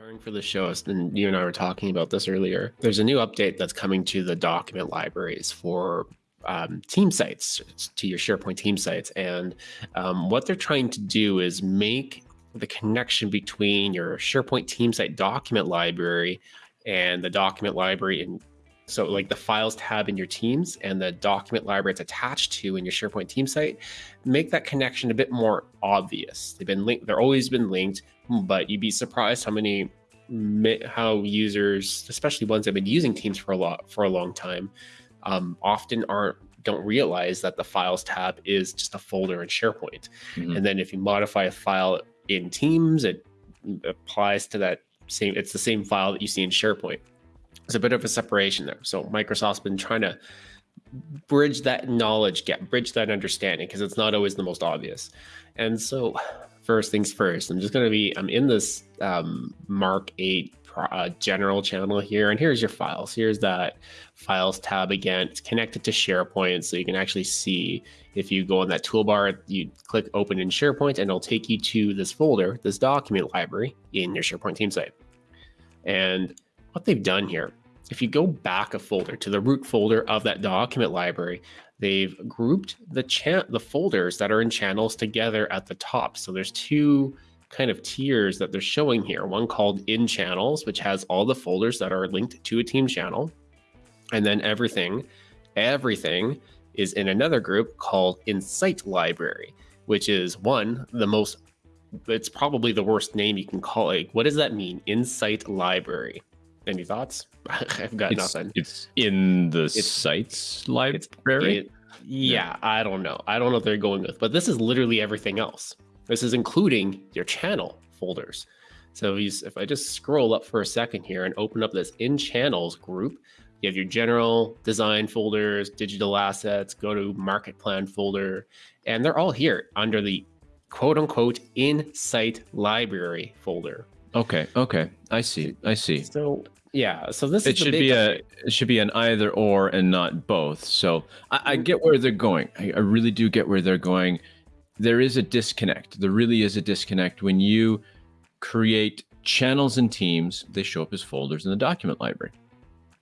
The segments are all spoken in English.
preparing for the show, and you and I were talking about this earlier. There's a new update that's coming to the document libraries for um, team sites, to your SharePoint team sites. And um, what they're trying to do is make the connection between your SharePoint team site document library and the document library in so like the files tab in your teams and the document library it's attached to in your SharePoint team site, make that connection a bit more obvious. They've been linked, they're always been linked, but you'd be surprised how many how users, especially ones that have been using Teams for a lot for a long time, um, often aren't don't realize that the files tab is just a folder in SharePoint. Mm -hmm. And then if you modify a file in Teams, it applies to that same. It's the same file that you see in SharePoint. There's a bit of a separation there. So Microsoft's been trying to bridge that knowledge gap, bridge that understanding, because it's not always the most obvious. And so, first things first, I'm just going to be, I'm in this um, Mark 8 uh, general channel here, and here's your files. Here's that files tab again. It's connected to SharePoint, so you can actually see if you go on that toolbar, you click open in SharePoint, and it'll take you to this folder, this document library in your SharePoint team site. And what they've done here, if you go back a folder to the root folder of that document library, they've grouped the the folders that are in channels together at the top. So there's two kind of tiers that they're showing here. One called in channels, which has all the folders that are linked to a team channel. And then everything, everything is in another group called Insight library, which is one, the most, it's probably the worst name you can call it. What does that mean? Insight library. Any thoughts? I've got it's, nothing. It's in the it's, sites library. It, yeah, yeah, I don't know. I don't know what they're going with, but this is literally everything else. This is including your channel folders. So if I just scroll up for a second here and open up this in channels group, you have your general design folders, digital assets, go to market plan folder, and they're all here under the quote unquote in site library folder. Okay. Okay. I see. I see. So yeah. So this it should be a it should be an either or and not both. So I, I get where they're going. I, I really do get where they're going there is a disconnect. There really is a disconnect when you create channels and teams, they show up as folders in the document library,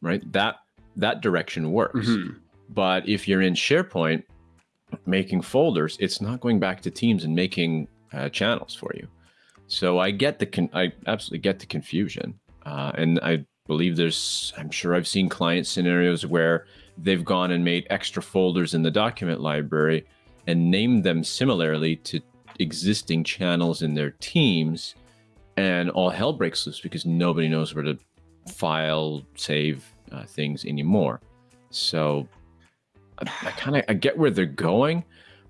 right? That that direction works. Mm -hmm. But if you're in SharePoint making folders, it's not going back to teams and making uh, channels for you. So I get the con- I absolutely get the confusion, uh, and I believe there's I'm sure I've seen client scenarios where they've gone and made extra folders in the document library and named them similarly to existing channels in their teams and all hell breaks loose because nobody knows where to file save uh, things anymore. So i, I kind of i get where they're going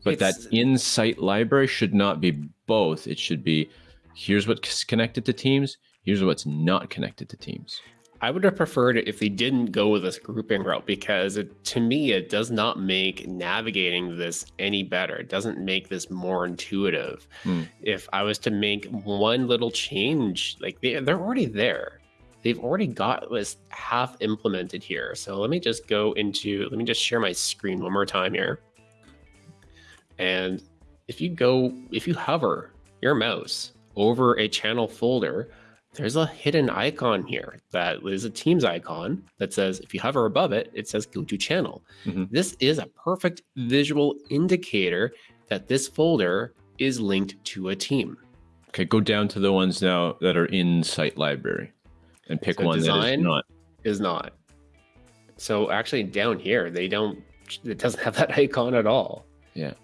but it's, that in-site library should not be both. It should be here's what's connected to teams here's what's not connected to teams I would have preferred it if they didn't go with this grouping route because it, to me, it does not make navigating this any better. It doesn't make this more intuitive. Hmm. If I was to make one little change, like they, they're already there. They've already got this half implemented here. So let me just go into, let me just share my screen one more time here. And if you go, if you hover your mouse over a channel folder, there's a hidden icon here that is a Teams icon that says, if you hover above it, it says go to channel. Mm -hmm. This is a perfect visual indicator that this folder is linked to a team. Okay, go down to the ones now that are in site library and pick so one that is not. Is not. So actually down here, they don't, it doesn't have that icon at all. Yeah.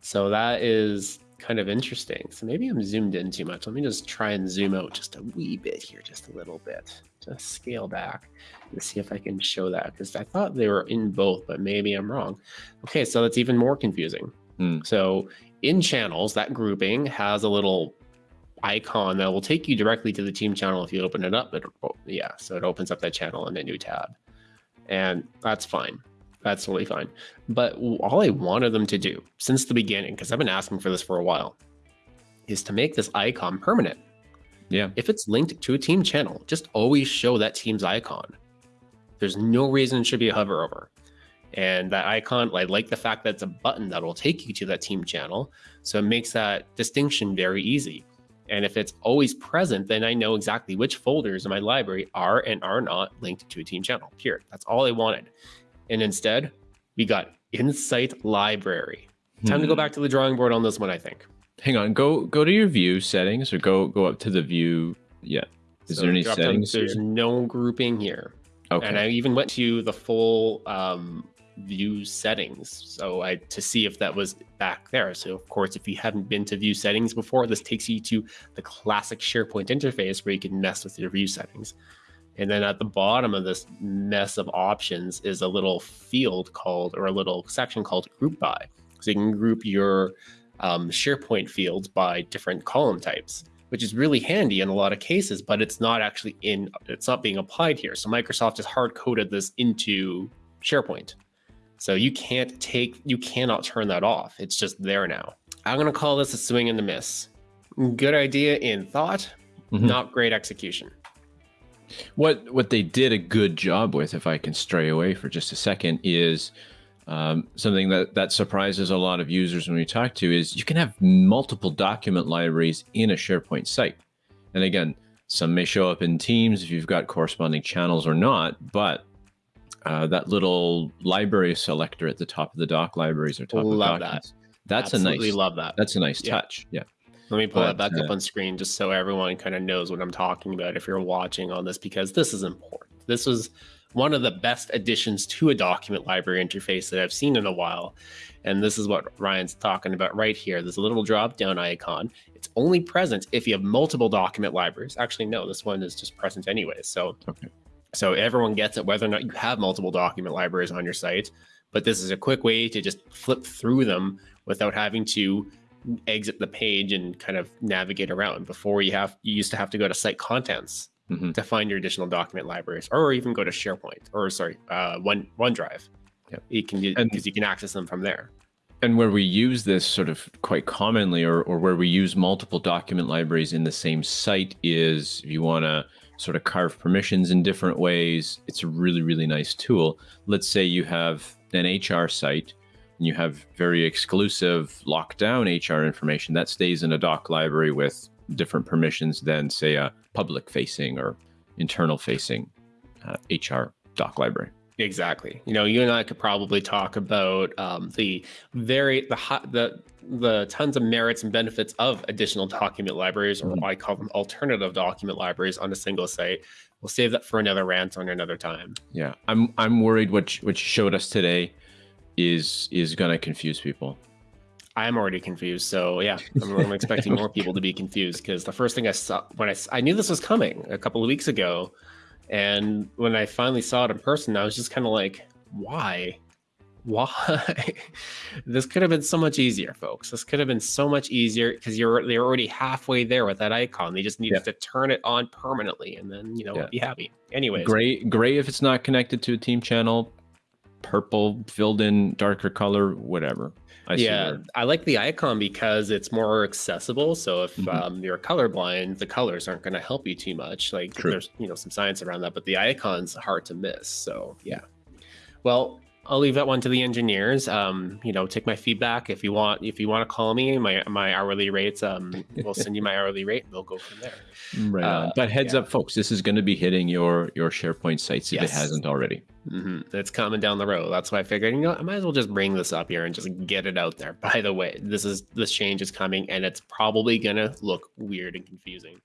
So that is kind of interesting. So maybe I'm zoomed in too much. Let me just try and zoom out just a wee bit here, just a little bit. Just scale back and see if I can show that because I thought they were in both, but maybe I'm wrong. Okay, so that's even more confusing. Mm. So in channels, that grouping has a little icon that will take you directly to the team channel if you open it up. It, yeah, so it opens up that channel in a new tab. And that's fine. That's totally fine. But all I wanted them to do since the beginning, because I've been asking for this for a while, is to make this icon permanent. Yeah. If it's linked to a team channel, just always show that team's icon. There's no reason it should be a hover over. And that icon, I like the fact that it's a button that will take you to that team channel. So it makes that distinction very easy. And if it's always present, then I know exactly which folders in my library are and are not linked to a team channel. Period. That's all I wanted. And instead, we got Insight Library. Time to go Hmm. back to the drawing board on this one, I think. Hang on. Go go to your view settings or go go up to the view. Yeah. Is So there any settings? There's no grouping here. Okay. And I even went to the full um, view settings so I to see if that was back there. So of course, if you haven't been to view settings before, this takes you to the classic SharePoint interface where you can mess with your view settings. And then at the bottom of this mess of options is a little field called, or a little section called Group By. So you can group your um, SharePoint fields by different column types, which is really handy in a lot of cases, but it's not actually in, it's not being applied here. So Microsoft has hard coded this into SharePoint. So you can't take, you cannot turn that off. It's just there now. I'm going to call this a swing and a miss. Good idea in thought, Mhm. not great execution. What what they did a good job with, if I can stray away for just a second, is um, something that that surprises a lot of users when we talk to is you can have multiple document libraries in a SharePoint site. And again, some may show up in Teams if you've got corresponding channels or not, but uh, that little library selector at the top of the doc libraries or top Love of that. documents. That's Absolutely a nice. love that. That's a nice Yeah. touch. Yeah. Let me pull that But, back up uh, on screen just so everyone kind of knows what I'm talking about if you're watching on this, because this is important. This was one of the best additions to a document library interface that I've seen in a while. And this is what Ryan's talking about right here. There's a little drop down icon. It's only present if you have multiple document libraries. Actually, no, this one is just present anyway. So, Okay. so everyone gets it, whether or not you have multiple document libraries on your site. But this is a quick way to just flip through them without having to exit the page and kind of navigate around. Before you have you used to have to go to site contents Mhm. to find your additional document libraries, or even go to SharePoint or sorry, uh, One OneDrive. Yep. You can because you can access them from there. And where we use this sort of quite commonly, or, or where we use multiple document libraries in the same site, is if you want to sort of carve permissions in different ways, it's a really, really nice tool. Let's say you have an HR site you have very exclusive lockdown HR information that stays in a doc library with different permissions than, say, a public facing or internal facing uh, HR doc library. Exactly. You know, you and I could probably talk about um, the very the hot the the tons of merits and benefits of additional document libraries, or Mhm. I call them alternative document libraries on a single site. We'll save that for another rant on another time. Yeah, I'm I'm worried what you- what you showed us today is is going to confuse people. I'm already confused. So yeah, I'm, I'm expecting more people to be confused because the first thing I saw when I I knew this was coming a couple of weeks ago, and when I finally saw it in person, I was just kind of like, why? Why? this could have been so much easier, folks. This could have been so much easier because you're they're already halfway there with that icon. They just needed Yeah. to turn it on permanently, and then you know Yeah. be happy. Anyways, Gray gray if it's not connected to a team channel, purple filled in darker color, whatever. I yeah, I like the icon because it's more accessible. So if Mhm. um, you're colorblind, the colors aren't going to help you too much. Like True. there's you know some science around that, but the icon's hard to miss. So yeah. Well, I'll leave that one to the engineers. Um, you know, take my feedback if you want. If you want to call me, my my hourly rates. Um, we'll send you my hourly rate. and We'll go from there. Right. Uh, But heads yeah. up, folks, this is going to be hitting your your SharePoint sites if Yes. it hasn't already. hmm It's coming down the road. That's why I figured, you know, I might as well just bring this up here and just get it out there. By the way, this is this change is coming, and it's probably gonna look weird and confusing.